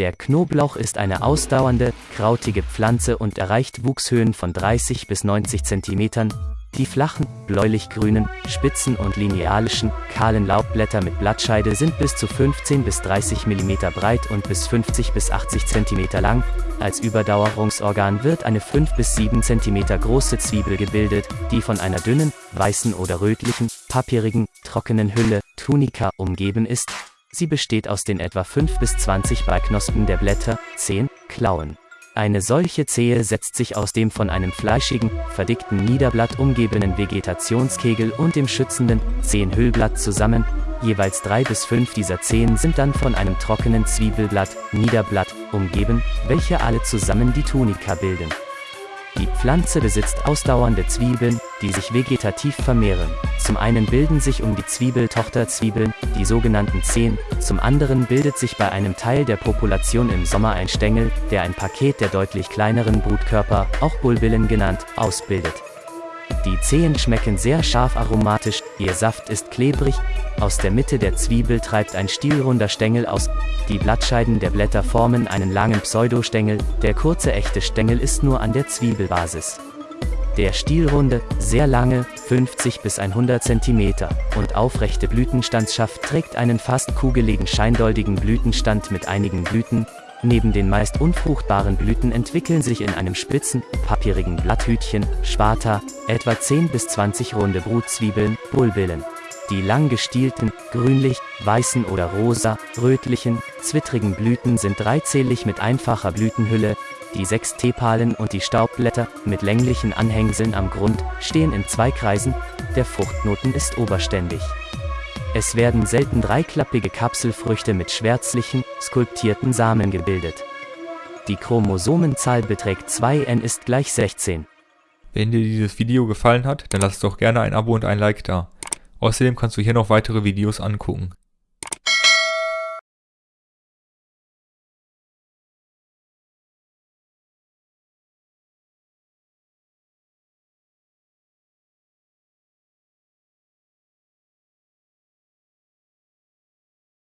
Der Knoblauch ist eine ausdauernde, krautige Pflanze und erreicht Wuchshöhen von 30 bis 90 cm. Die flachen, bläulich-grünen, spitzen und linealischen, kahlen Laubblätter mit Blattscheide sind bis zu 15 bis 30 mm breit und bis 50 bis 80 cm lang. Als Überdauerungsorgan wird eine 5 bis 7 cm große Zwiebel gebildet, die von einer dünnen, weißen oder rötlichen, papierigen, trockenen Hülle, Tunika, umgeben ist. Sie besteht aus den etwa 5 bis 20 Beiknospen der Blätter, Zehen, Klauen. Eine solche Zehe setzt sich aus dem von einem fleischigen, verdickten Niederblatt umgebenen Vegetationskegel und dem schützenden, Zehenhüllblatt zusammen. Jeweils drei bis fünf dieser Zehen sind dann von einem trockenen Zwiebelblatt, Niederblatt, umgeben, welche alle zusammen die Tunika bilden. Die Pflanze besitzt ausdauernde Zwiebeln, die sich vegetativ vermehren. Zum einen bilden sich um die Zwiebeltochterzwiebeln, die sogenannten Zehen, zum anderen bildet sich bei einem Teil der Population im Sommer ein Stängel, der ein Paket der deutlich kleineren Brutkörper, auch Bulbillen genannt, ausbildet. Die Zehen schmecken sehr scharf aromatisch, ihr Saft ist klebrig, aus der Mitte der Zwiebel treibt ein stielrunder Stängel aus, die Blattscheiden der Blätter formen einen langen Pseudostängel, der kurze echte Stängel ist nur an der Zwiebelbasis. Der stielrunde, sehr lange, 50 bis 100 cm und aufrechte Blütenstandsschaft trägt einen fast kugeligen scheindoldigen Blütenstand mit einigen Blüten, Neben den meist unfruchtbaren Blüten entwickeln sich in einem spitzen, papierigen Blatthütchen, Schwata, etwa 10 bis 20 runde Brutzwiebeln, Bulbillen. Die lang gestielten, grünlich, weißen oder rosa, rötlichen, zwittrigen Blüten sind dreizählig mit einfacher Blütenhülle, die sechs Tepalen und die Staubblätter, mit länglichen Anhängseln am Grund, stehen in zwei Kreisen, der Fruchtknoten ist oberständig. Es werden selten dreiklappige Kapselfrüchte mit schwärzlichen, skulptierten Samen gebildet. Die Chromosomenzahl beträgt 2n ist gleich 16. Wenn dir dieses Video gefallen hat, dann lass doch gerne ein Abo und ein Like da. Außerdem kannst du hier noch weitere Videos angucken.